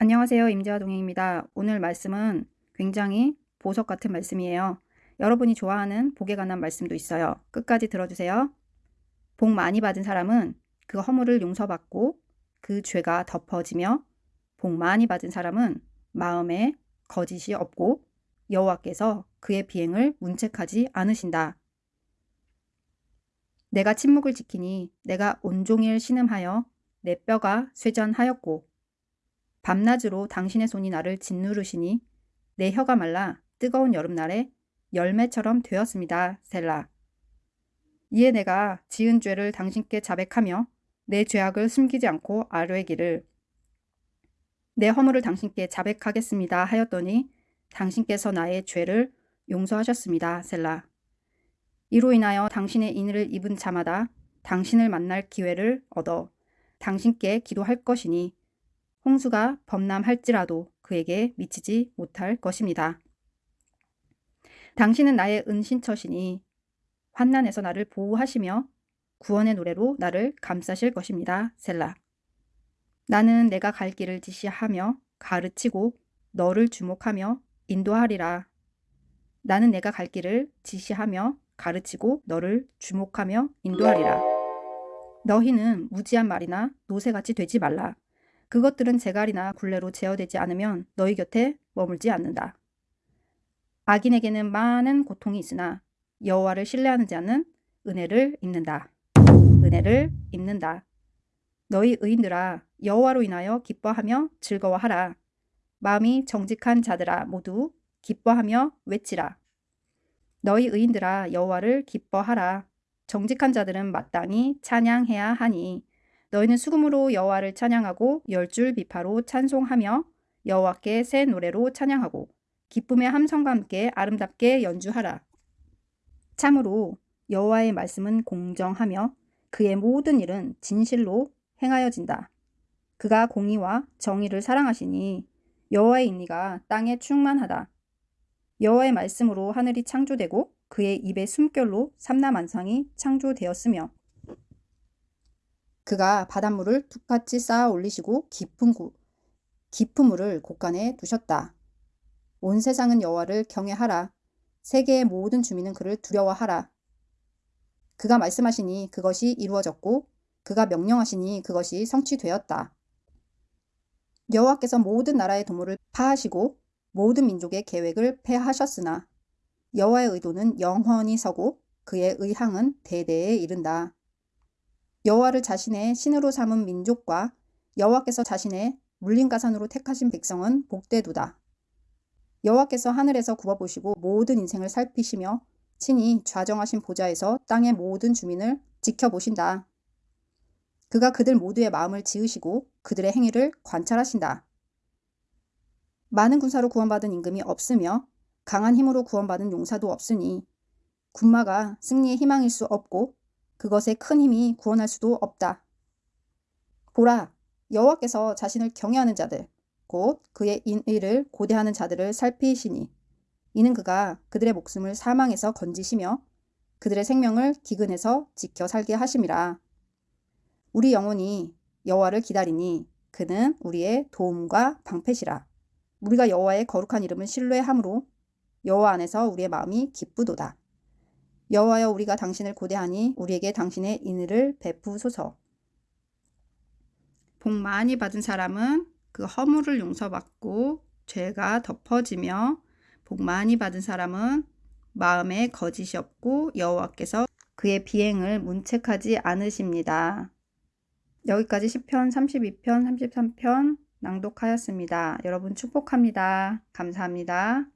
안녕하세요. 임재화 동행입니다. 오늘 말씀은 굉장히 보석 같은 말씀이에요. 여러분이 좋아하는 복에 관한 말씀도 있어요. 끝까지 들어주세요. 복 많이 받은 사람은 그 허물을 용서받고 그 죄가 덮어지며 복 많이 받은 사람은 마음에 거짓이 없고 여호와께서 그의 비행을 문책하지 않으신다. 내가 침묵을 지키니 내가 온종일 신음하여 내 뼈가 쇠전하였고 밤낮으로 당신의 손이 나를 짓누르시니 내 혀가 말라 뜨거운 여름날에 열매처럼 되었습니다. 셀라. 이에 내가 지은 죄를 당신께 자백하며 내 죄악을 숨기지 않고 아뢰기를 내 허물을 당신께 자백하겠습니다 하였더니 당신께서 나의 죄를 용서하셨습니다. 셀라. 이로 인하여 당신의 인을 입은 자마다 당신을 만날 기회를 얻어 당신께 기도할 것이니 홍수가 범람할지라도 그에게 미치지 못할 것입니다. 당신은 나의 은신처시니 환난에서 나를 보호하시며 구원의 노래로 나를 감싸실 것입니다. 셀라. 나는 내가 갈 길을 지시하며 가르치고 너를 주목하며 인도하리라. 나는 내가 갈 길을 지시하며 가르치고 너를 주목하며 인도하리라. 너희는 무지한 말이나 노새같이 되지 말라. 그것들은 재갈이나 굴레로 제어되지 않으면 너희 곁에 머물지 않는다. 악인에게는 많은 고통이 있으나 여호와를 신뢰하는 자는 은혜를 입는다. 은혜를 입는다. 너희 의인들아 여호와로 인하여 기뻐하며 즐거워하라. 마음이 정직한 자들아 모두 기뻐하며 외치라. 너희 의인들아 여호와를 기뻐하라. 정직한 자들은 마땅히 찬양해야 하니 너희는 수금으로 여호와를 찬양하고 열줄 비파로 찬송하며 여호와께 새 노래로 찬양하고 기쁨의 함성과 함께 아름답게 연주하라. 참으로 여호와의 말씀은 공정하며 그의 모든 일은 진실로 행하여진다. 그가 공의와 정의를 사랑하시니 여호와의 인리가 땅에 충만하다. 여호와의 말씀으로 하늘이 창조되고 그의 입의 숨결로 삼라만상이 창조되었으며 그가 바닷물을 툭같이 쌓아 올리시고 깊은 구, 깊은 물을 곳간에 두셨다. 온 세상은 여호와를 경외하라. 세계의 모든 주민은 그를 두려워하라. 그가 말씀하시니 그것이 이루어졌고 그가 명령하시니 그것이 성취되었다. 여호와께서 모든 나라의 도모를 파하시고 모든 민족의 계획을 폐하셨으나 여호와의 의도는 영원히 서고 그의 의향은 대대에 이른다. 여호와를 자신의 신으로 삼은 민족과 여호와께서 자신의 물림가산으로 택하신 백성은 복되도다. 여호와께서 하늘에서 굽어보시고 모든 인생을 살피시며 친히 좌정하신 보좌에서 땅의 모든 주민을 지켜보신다. 그가 그들 모두의 마음을 지으시고 그들의 행위를 관찰하신다. 많은 군사로 구원받은 임금이 없으며 강한 힘으로 구원받은 용사도 없으니 군마가 승리의 희망일 수 없고 그것에 큰 힘이 구원할 수도 없다. 보라, 여호와께서 자신을 경외하는 자들, 곧 그의 인의를 고대하는 자들을 살피시니 이는 그가 그들의 목숨을 사망에서 건지시며 그들의 생명을 기근에서 지켜 살게 하심이라. 우리 영혼이 여호와를 기다리니 그는 우리의 도움과 방패시라. 우리가 여호와의 거룩한 이름을 신뢰함으로 여호와 안에서 우리의 마음이 기쁘도다. 여호와여 우리가 당신을 고대하니 우리에게 당신의 인의를 베푸소서. 복 많이 받은 사람은 그 허물을 용서받고 죄가 덮어지며 복 많이 받은 사람은 마음에 거짓이 없고 여호와께서 그의 비행을 문책하지 않으십니다. 여기까지 10편, 32편, 33편 낭독하였습니다. 여러분 축복합니다. 감사합니다.